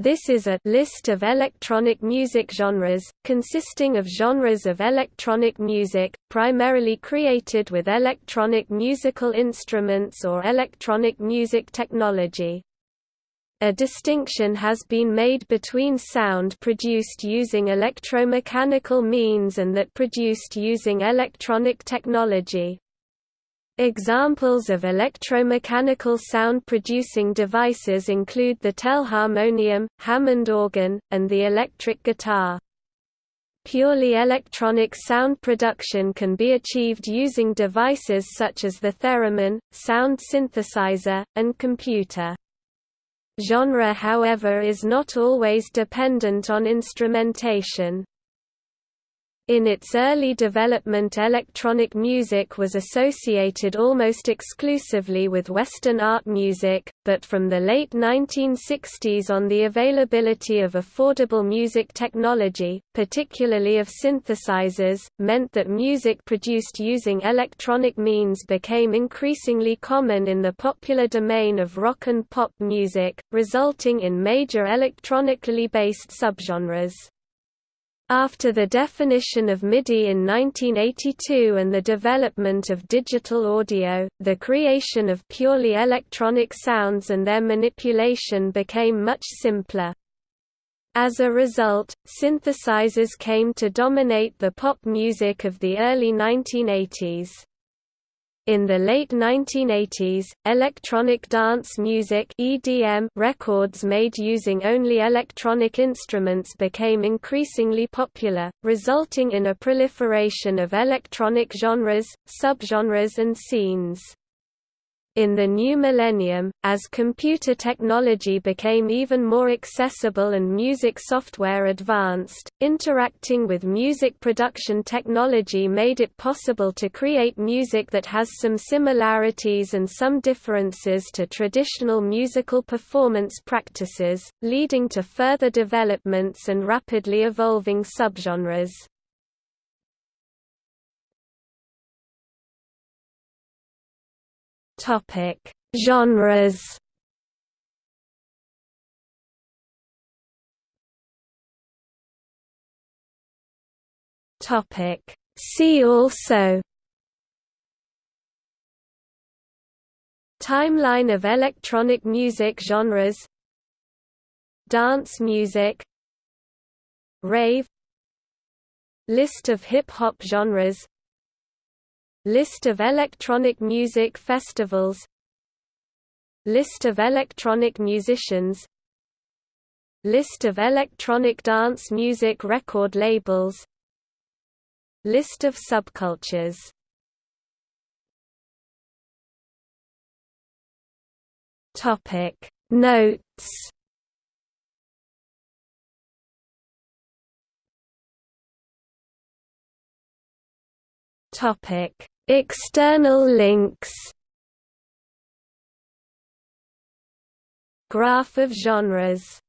This is a list of electronic music genres, consisting of genres of electronic music, primarily created with electronic musical instruments or electronic music technology. A distinction has been made between sound produced using electromechanical means and that produced using electronic technology. Examples of electromechanical sound-producing devices include the telharmonium, Hammond organ, and the electric guitar. Purely electronic sound production can be achieved using devices such as the theremin, sound synthesizer, and computer. Genre however is not always dependent on instrumentation. In its early development electronic music was associated almost exclusively with Western art music, but from the late 1960s on the availability of affordable music technology, particularly of synthesizers, meant that music produced using electronic means became increasingly common in the popular domain of rock and pop music, resulting in major electronically based subgenres. After the definition of MIDI in 1982 and the development of digital audio, the creation of purely electronic sounds and their manipulation became much simpler. As a result, synthesizers came to dominate the pop music of the early 1980s. In the late 1980s, electronic dance music (EDM) records made using only electronic instruments became increasingly popular, resulting in a proliferation of electronic genres, subgenres and scenes. In the new millennium, as computer technology became even more accessible and music software advanced, interacting with music production technology made it possible to create music that has some similarities and some differences to traditional musical performance practices, leading to further developments and rapidly evolving subgenres. Topic: Genres. Topic: See also. Timeline of electronic music genres Dance music Rave List of hip-hop genres List of electronic music festivals. List of electronic musicians. List of electronic dance music record labels. List of subcultures. Notes Topic: External links. Graph of genres